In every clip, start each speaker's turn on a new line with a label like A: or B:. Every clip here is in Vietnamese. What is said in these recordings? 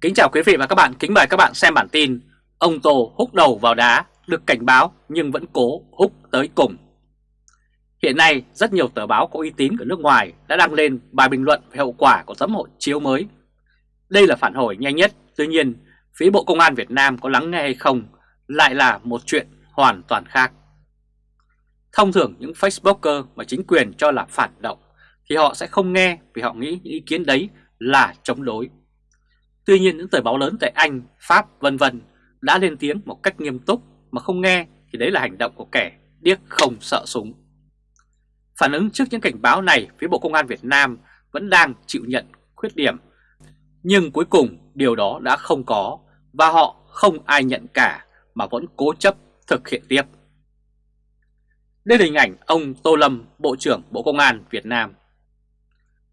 A: Kính chào quý vị và các bạn, kính mời các bạn xem bản tin Ông Tô húc đầu vào đá, được cảnh báo nhưng vẫn cố húc tới cùng. Hiện nay rất nhiều tờ báo có uy tín ở nước ngoài đã đăng lên bài bình luận về hậu quả của tấm hộ chiếu mới. Đây là phản hồi nhanh nhất, tuy nhiên phía Bộ Công an Việt Nam có lắng nghe hay không lại là một chuyện hoàn toàn khác. Thông thường những Facebooker mà chính quyền cho là phản động thì họ sẽ không nghe vì họ nghĩ những ý kiến đấy là chống đối. Tuy nhiên những tờ báo lớn tại Anh, Pháp vân vân đã lên tiếng một cách nghiêm túc mà không nghe thì đấy là hành động của kẻ điếc không sợ súng. Phản ứng trước những cảnh báo này, phía Bộ Công an Việt Nam vẫn đang chịu nhận khuyết điểm. Nhưng cuối cùng điều đó đã không có và họ không ai nhận cả mà vẫn cố chấp thực hiện tiếp. Đây là hình ảnh ông Tô Lâm, Bộ trưởng Bộ Công an Việt Nam.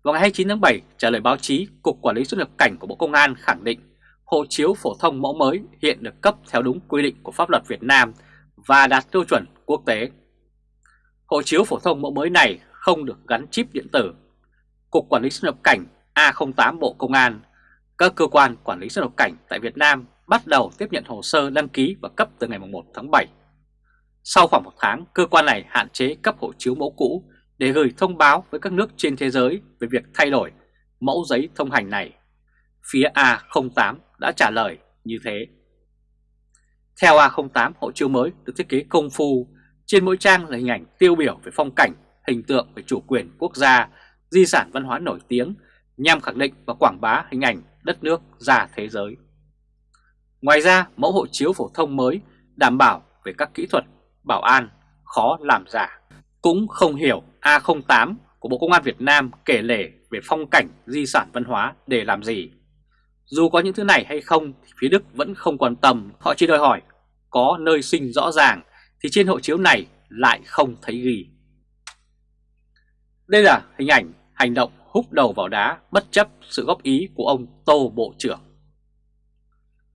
A: Vào ngày 29 tháng 7, trả lời báo chí, Cục Quản lý xuất nhập cảnh của Bộ Công an khẳng định hộ chiếu phổ thông mẫu mới hiện được cấp theo đúng quy định của pháp luật Việt Nam và đạt tiêu chuẩn quốc tế. Hộ chiếu phổ thông mẫu mới này không được gắn chip điện tử. Cục Quản lý xuất nhập cảnh A08 Bộ Công an, các cơ quan quản lý xuất nhập cảnh tại Việt Nam bắt đầu tiếp nhận hồ sơ đăng ký và cấp từ ngày 1 tháng 7. Sau khoảng một tháng, cơ quan này hạn chế cấp hộ chiếu mẫu cũ để gửi thông báo với các nước trên thế giới về việc thay đổi mẫu giấy thông hành này. Phía A08 đã trả lời như thế. Theo A08, hộ chiếu mới được thiết kế công phu, trên mỗi trang là hình ảnh tiêu biểu về phong cảnh, hình tượng về chủ quyền quốc gia, di sản văn hóa nổi tiếng nhằm khẳng định và quảng bá hình ảnh đất nước ra thế giới. Ngoài ra, mẫu hộ chiếu phổ thông mới đảm bảo về các kỹ thuật bảo an khó làm giả. Cũng không hiểu A08 của Bộ Công an Việt Nam kể lể về phong cảnh di sản văn hóa để làm gì. Dù có những thứ này hay không thì phía Đức vẫn không quan tâm, họ chỉ đòi hỏi có nơi sinh rõ ràng thì trên hộ chiếu này lại không thấy ghi. Đây là hình ảnh hành động húc đầu vào đá bất chấp sự góp ý của ông Tô Bộ trưởng.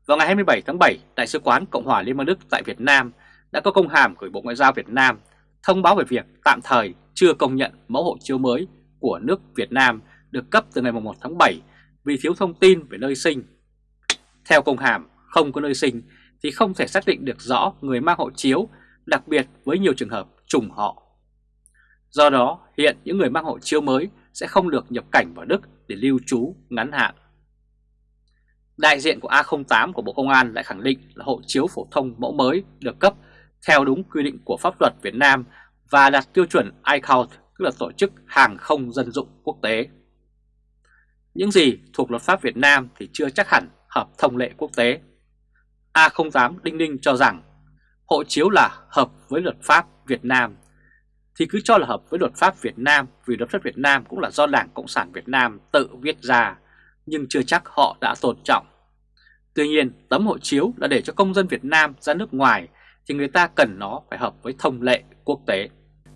A: Vào ngày 27 tháng 7, Đại sứ quán Cộng hòa Liên bang Đức tại Việt Nam đã có công hàm gửi Bộ Ngoại giao Việt Nam thông báo về việc tạm thời chưa công nhận mẫu hộ chiếu mới của nước Việt Nam được cấp từ ngày 1 tháng 7 vì thiếu thông tin về nơi sinh. Theo công hàm, không có nơi sinh thì không thể xác định được rõ người mang hộ chiếu, đặc biệt với nhiều trường hợp trùng họ. Do đó, hiện những người mang hộ chiếu mới sẽ không được nhập cảnh vào Đức để lưu trú ngắn hạn. Đại diện của A08 của Bộ Công an lại khẳng định là hộ chiếu phổ thông mẫu mới được cấp theo đúng quy định của pháp luật Việt Nam và đạt tiêu chuẩn ICAO, tức là Tổ chức Hàng không Dân dụng Quốc tế. Những gì thuộc luật pháp Việt Nam thì chưa chắc hẳn hợp thông lệ quốc tế. A08 Đinh Ninh cho rằng hộ chiếu là hợp với luật pháp Việt Nam thì cứ cho là hợp với luật pháp Việt Nam vì luật pháp Việt Nam cũng là do Đảng Cộng sản Việt Nam tự viết ra nhưng chưa chắc họ đã tôn trọng. Tuy nhiên tấm hộ chiếu là để cho công dân Việt Nam ra nước ngoài thì người ta cần nó phải hợp với thông lệ quốc tế.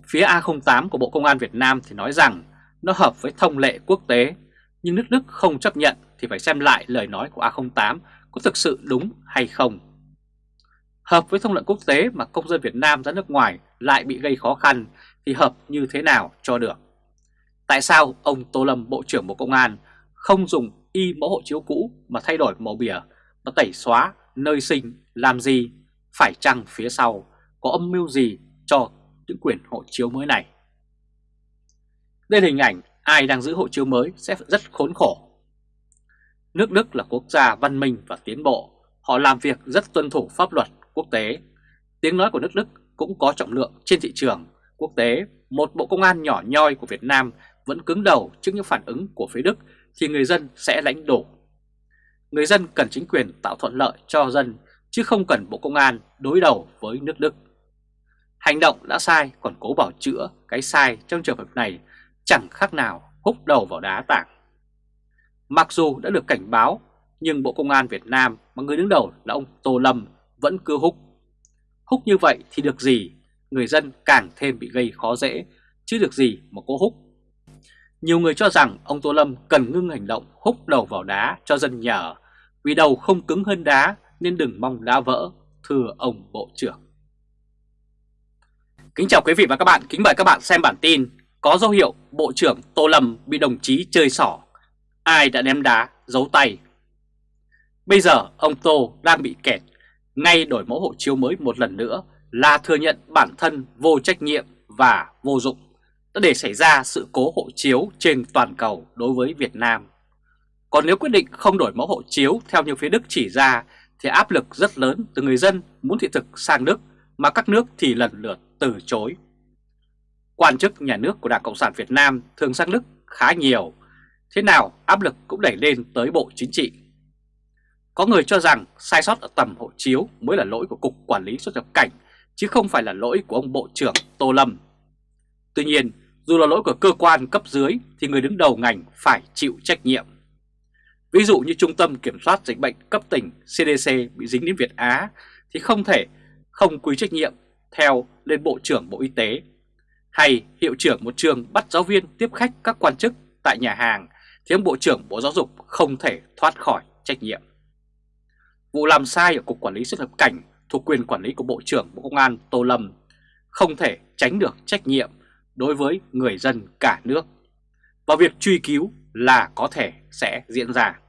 A: Phía A08 của Bộ Công an Việt Nam thì nói rằng nó hợp với thông lệ quốc tế, nhưng nước Đức không chấp nhận thì phải xem lại lời nói của A08 có thực sự đúng hay không. Hợp với thông lệ quốc tế mà công dân Việt Nam ra nước ngoài lại bị gây khó khăn thì hợp như thế nào cho được? Tại sao ông Tô Lâm, Bộ trưởng Bộ Công an, không dùng y mẫu hộ chiếu cũ mà thay đổi màu bìa và tẩy xóa nơi sinh, làm gì? Phải chăng phía sau có âm mưu gì cho những quyền hộ chiếu mới này? Đây là hình ảnh ai đang giữ hộ chiếu mới sẽ rất khốn khổ. Nước Đức là quốc gia văn minh và tiến bộ, họ làm việc rất tuân thủ pháp luật quốc tế. Tiếng nói của nước Đức cũng có trọng lượng trên thị trường quốc tế. Một bộ công an nhỏ nhoi của Việt Nam vẫn cứng đầu trước những phản ứng của phía Đức thì người dân sẽ lãnh đổ. Người dân cần chính quyền tạo thuận lợi cho dân chứ không cần bộ công an đối đầu với nước Đức. Hành động đã sai còn cố bảo chữa cái sai trong trường hợp này chẳng khác nào húc đầu vào đá tảng. Mặc dù đã được cảnh báo, nhưng Bộ Công an Việt Nam mà người đứng đầu là ông Tô Lâm vẫn cứ húc. Húc như vậy thì được gì, người dân càng thêm bị gây khó dễ, chứ được gì mà cố húc. Nhiều người cho rằng ông Tô Lâm cần ngưng hành động húc đầu vào đá cho dân nhờ, vì đầu không cứng hơn đá nên đừng mong đá vỡ, thưa ông Bộ trưởng. Kính chào quý vị và các bạn, kính mời các bạn xem bản tin có dấu hiệu Bộ trưởng Tô Lâm bị đồng chí chơi xỏ, ai đã ném đá, giấu tay. Bây giờ ông Tô đang bị kẹt, ngay đổi mẫu hộ chiếu mới một lần nữa là thừa nhận bản thân vô trách nhiệm và vô dụng đã để xảy ra sự cố hộ chiếu trên toàn cầu đối với Việt Nam. Còn nếu quyết định không đổi mẫu hộ chiếu theo như phía Đức chỉ ra thì áp lực rất lớn từ người dân muốn thị thực sang Đức mà các nước thì lần lượt từ chối. Quan chức nhà nước của Đảng Cộng sản Việt Nam thường sang Đức khá nhiều, thế nào áp lực cũng đẩy lên tới Bộ Chính trị. Có người cho rằng sai sót ở tầm hộ chiếu mới là lỗi của Cục Quản lý xuất nhập cảnh, chứ không phải là lỗi của ông Bộ trưởng Tô Lâm. Tuy nhiên, dù là lỗi của cơ quan cấp dưới thì người đứng đầu ngành phải chịu trách nhiệm. Ví dụ như Trung tâm Kiểm soát Dịch bệnh cấp tỉnh CDC bị dính đến Việt Á thì không thể, không quy trách nhiệm theo lên Bộ trưởng Bộ Y tế. Hay hiệu trưởng một trường bắt giáo viên tiếp khách các quan chức tại nhà hàng thì ông Bộ trưởng Bộ Giáo dục không thể thoát khỏi trách nhiệm. Vụ làm sai ở Cục Quản lý xuất nhập cảnh thuộc quyền quản lý của Bộ trưởng Bộ Công an Tô Lâm không thể tránh được trách nhiệm đối với người dân cả nước. Và việc truy cứu là có thể sẽ diễn ra.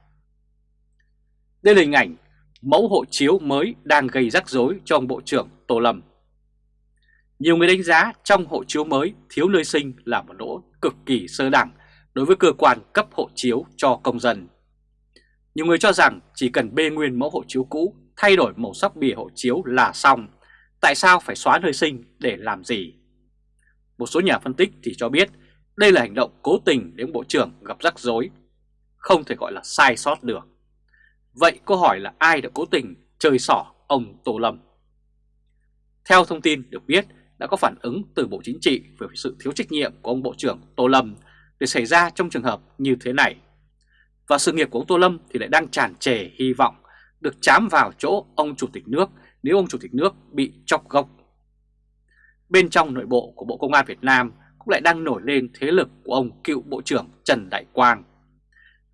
A: Đây là hình ảnh mẫu hộ chiếu mới đang gây rắc rối cho ông Bộ trưởng Tô Lâm. Nhiều người đánh giá trong hộ chiếu mới thiếu nơi sinh là một lỗ cực kỳ sơ đẳng đối với cơ quan cấp hộ chiếu cho công dân. Nhiều người cho rằng chỉ cần bê nguyên mẫu hộ chiếu cũ, thay đổi màu sắc bìa hộ chiếu là xong. Tại sao phải xóa nơi sinh để làm gì? Một số nhà phân tích thì cho biết đây là hành động cố tình để ông Bộ trưởng gặp rắc rối, không thể gọi là sai sót được. Vậy câu hỏi là ai đã cố tình chơi xỏ ông Tô Lâm? Theo thông tin được biết, đã có phản ứng từ Bộ Chính trị về sự thiếu trách nhiệm của ông Bộ trưởng Tô Lâm để xảy ra trong trường hợp như thế này. Và sự nghiệp của ông Tô Lâm thì lại đang tràn trề hy vọng được chám vào chỗ ông Chủ tịch nước nếu ông Chủ tịch nước bị chọc gốc. Bên trong nội bộ của Bộ Công an Việt Nam cũng lại đang nổi lên thế lực của ông cựu Bộ trưởng Trần Đại Quang.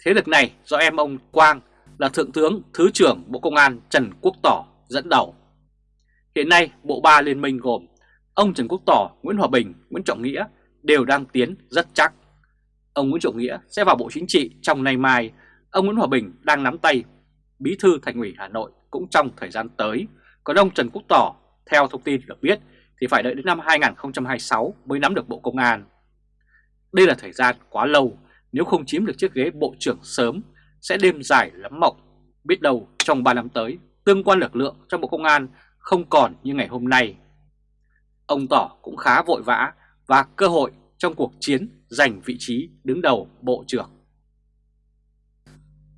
A: Thế lực này do em ông Quang là Thượng tướng Thứ trưởng Bộ Công an Trần Quốc Tỏ dẫn đầu. Hiện nay Bộ Ba Liên minh gồm ông Trần Quốc Tỏ, Nguyễn Hòa Bình, Nguyễn Trọng Nghĩa đều đang tiến rất chắc. Ông Nguyễn Trọng Nghĩa sẽ vào Bộ Chính trị trong nay mai, ông Nguyễn Hòa Bình đang nắm tay Bí thư Thành ủy Hà Nội cũng trong thời gian tới, còn ông Trần Quốc Tỏ, theo thông tin được biết, thì phải đợi đến năm 2026 mới nắm được Bộ Công an. Đây là thời gian quá lâu, nếu không chiếm được chiếc ghế Bộ trưởng sớm sẽ đêm dài lắm mộng. Biết đâu trong 3 năm tới, tương quan lực lượng trong Bộ Công an không còn như ngày hôm nay. Ông Tỏ cũng khá vội vã và cơ hội trong cuộc chiến giành vị trí đứng đầu Bộ trưởng.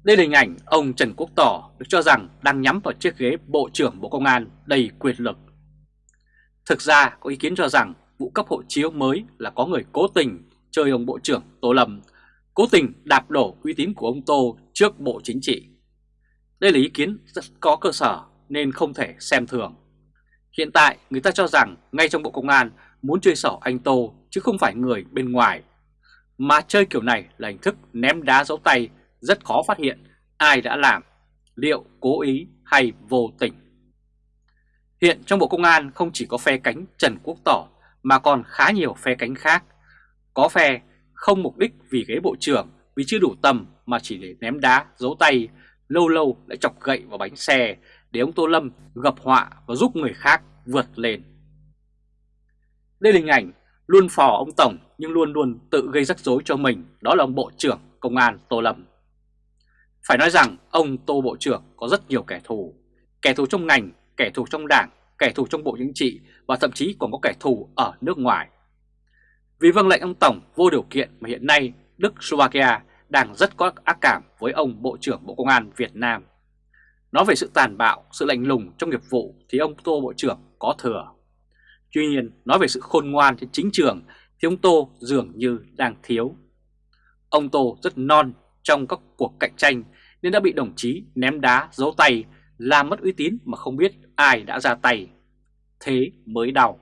A: Đây là hình ảnh ông Trần Quốc Tỏ được cho rằng đang nhắm vào chiếc ghế Bộ trưởng Bộ Công an đầy quyền lực. Thực ra có ý kiến cho rằng vụ cấp hộ chiếu mới là có người cố tình chơi ông Bộ trưởng Tô Lâm, cố tình đạp đổ uy tín của ông Tô trước Bộ Chính trị. Đây là ý kiến rất có cơ sở nên không thể xem thường. Hiện tại người ta cho rằng ngay trong Bộ Công an muốn chơi xỏ anh Tô chứ không phải người bên ngoài. Mà chơi kiểu này là hình thức ném đá dấu tay rất khó phát hiện ai đã làm, liệu cố ý hay vô tình. Hiện trong Bộ Công an không chỉ có phe cánh Trần Quốc Tỏ mà còn khá nhiều phe cánh khác. Có phe không mục đích vì ghế bộ trưởng vì chưa đủ tầm mà chỉ để ném đá, giấu tay, lâu lâu lại chọc gậy vào bánh xe để ông Tô Lâm gặp họa và giúp người khác vượt lên. Đây là hình ảnh luôn phò ông Tổng nhưng luôn luôn tự gây rắc rối cho mình, đó là ông Bộ trưởng Công an Tô Lâm. Phải nói rằng ông Tô Bộ trưởng có rất nhiều kẻ thù, kẻ thù trong ngành, kẻ thù trong đảng, kẻ thù trong Bộ Chính trị và thậm chí còn có kẻ thù ở nước ngoài. Vì vâng lệnh ông Tổng vô điều kiện mà hiện nay Đức Slovakia đang rất có ác cảm với ông Bộ trưởng Bộ Công an Việt Nam. Nói về sự tàn bạo, sự lạnh lùng trong nghiệp vụ thì ông Tô Bộ trưởng có thừa. Tuy nhiên, nói về sự khôn ngoan trên chính trường thì ông Tô dường như đang thiếu. Ông Tô rất non trong các cuộc cạnh tranh nên đã bị đồng chí ném đá giấu tay làm mất uy tín mà không biết ai đã ra tay. Thế mới đau.